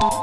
Bye.